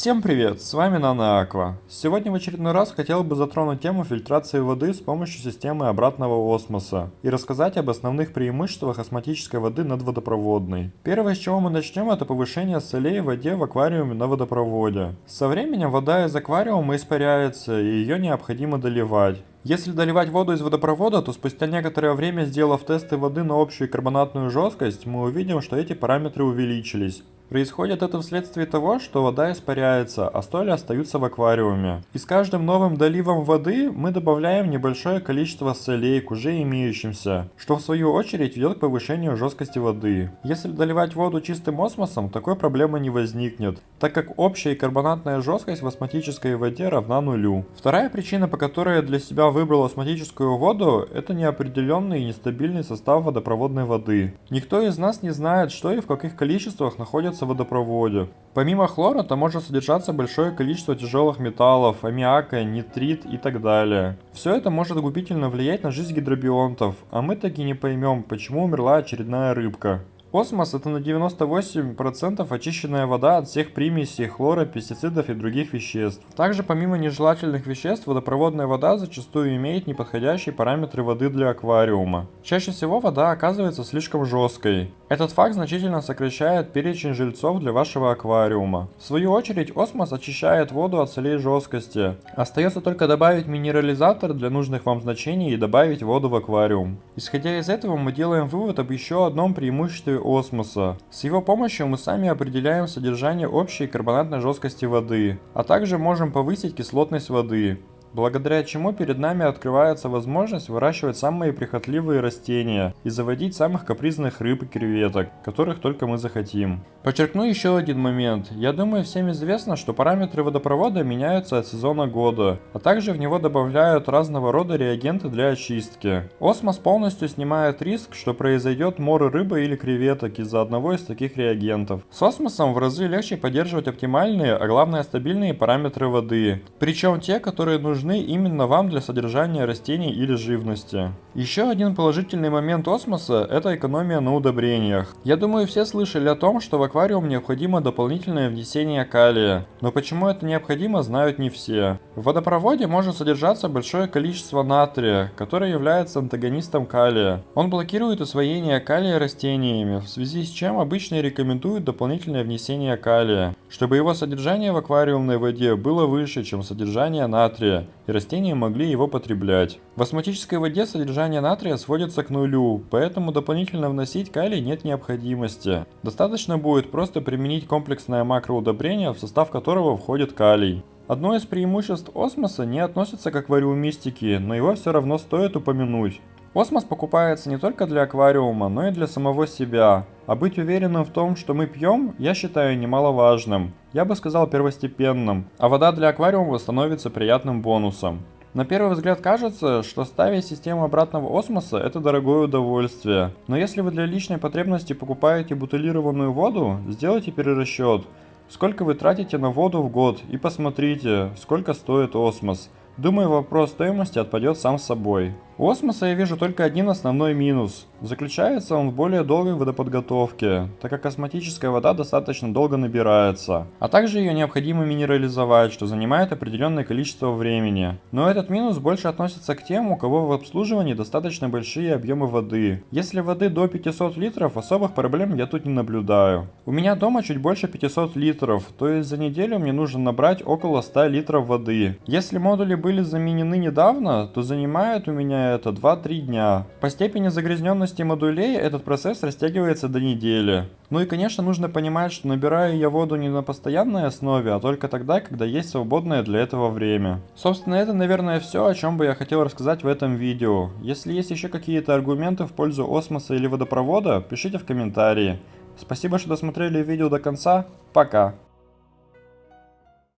Всем привет, с вами Нано Аква. Сегодня в очередной раз хотел бы затронуть тему фильтрации воды с помощью системы обратного осмоса и рассказать об основных преимуществах осмотической воды над водопроводной. Первое, с чего мы начнем, это повышение солей в воде в аквариуме на водопроводе. Со временем вода из аквариума испаряется и ее необходимо доливать. Если доливать воду из водопровода, то спустя некоторое время, сделав тесты воды на общую карбонатную жесткость, мы увидим, что эти параметры увеличились. Происходит это вследствие того, что вода испаряется, а столи остаются в аквариуме. И с каждым новым доливом воды мы добавляем небольшое количество солей к уже имеющимся, что в свою очередь ведет к повышению жесткости воды. Если доливать воду чистым осмосом, такой проблемы не возникнет, так как общая карбонатная жесткость в осмотической воде равна нулю. Вторая причина, по которой я для себя выбрал осмотическую воду, это неопределенный и нестабильный состав водопроводной воды. Никто из нас не знает, что и в каких количествах находится находится в водопроводе. Помимо хлора там может содержаться большое количество тяжелых металлов, аммиака, нитрит и так далее. Все это может губительно влиять на жизнь гидробионтов, а мы таки не поймем, почему умерла очередная рыбка. Осмос это на 98% очищенная вода от всех примесей хлора, пестицидов и других веществ. Также помимо нежелательных веществ, водопроводная вода зачастую имеет неподходящие параметры воды для аквариума. Чаще всего вода оказывается слишком жесткой. Этот факт значительно сокращает перечень жильцов для вашего аквариума. В свою очередь, осмос очищает воду от солей жесткости. Остается только добавить минерализатор для нужных вам значений и добавить воду в аквариум. Исходя из этого, мы делаем вывод об еще одном преимуществе осмоса. С его помощью мы сами определяем содержание общей карбонатной жесткости воды, а также можем повысить кислотность воды благодаря чему перед нами открывается возможность выращивать самые прихотливые растения и заводить самых капризных рыб и креветок, которых только мы захотим. Подчеркну еще один момент. Я думаю всем известно, что параметры водопровода меняются от сезона года, а также в него добавляют разного рода реагенты для очистки. Осмос полностью снимает риск, что произойдет море рыбы или креветок из-за одного из таких реагентов. С осмосом в разы легче поддерживать оптимальные, а главное стабильные параметры воды, причем те, которые нужны нужны именно вам для содержания растений или живности. Еще один положительный момент осмоса – это экономия на удобрениях. Я думаю все слышали о том, что в аквариум необходимо дополнительное внесение калия, но почему это необходимо знают не все. В водопроводе может содержаться большое количество натрия, который является антагонистом калия. Он блокирует усвоение калия растениями, в связи с чем обычно рекомендуют дополнительное внесение калия, чтобы его содержание в аквариумной воде было выше, чем содержание натрия, и растения могли его потреблять. В осмотической воде содержание натрия сводится к нулю, поэтому дополнительно вносить калий нет необходимости. Достаточно будет просто применить комплексное макроудобрение, в состав которого входит калий. Одно из преимуществ осмоса не относится к аквариумистике, но его все равно стоит упомянуть. Осмос покупается не только для аквариума, но и для самого себя. А быть уверенным в том, что мы пьем, я считаю немаловажным. Я бы сказал первостепенным. А вода для аквариума становится приятным бонусом. На первый взгляд кажется, что ставить систему обратного осмоса это дорогое удовольствие. Но если вы для личной потребности покупаете бутылированную воду, сделайте перерасчет. Сколько вы тратите на воду в год и посмотрите, сколько стоит осмос. Думаю, вопрос стоимости отпадет сам собой. У осмоса я вижу только один основной минус. Заключается он в более долгой водоподготовке, так как осмотическая вода достаточно долго набирается. А также ее необходимо минерализовать, что занимает определенное количество времени. Но этот минус больше относится к тем, у кого в обслуживании достаточно большие объемы воды. Если воды до 500 литров, особых проблем я тут не наблюдаю. У меня дома чуть больше 500 литров, то есть за неделю мне нужно набрать около 100 литров воды. Если модули были заменены недавно, то занимает у меня это 2-3 дня. По степени загрязненности модулей этот процесс растягивается до недели. Ну и конечно нужно понимать, что набираю я воду не на постоянной основе, а только тогда, когда есть свободное для этого время. Собственно это наверное все, о чем бы я хотел рассказать в этом видео. Если есть еще какие-то аргументы в пользу осмоса или водопровода, пишите в комментарии. Спасибо, что досмотрели видео до конца. Пока.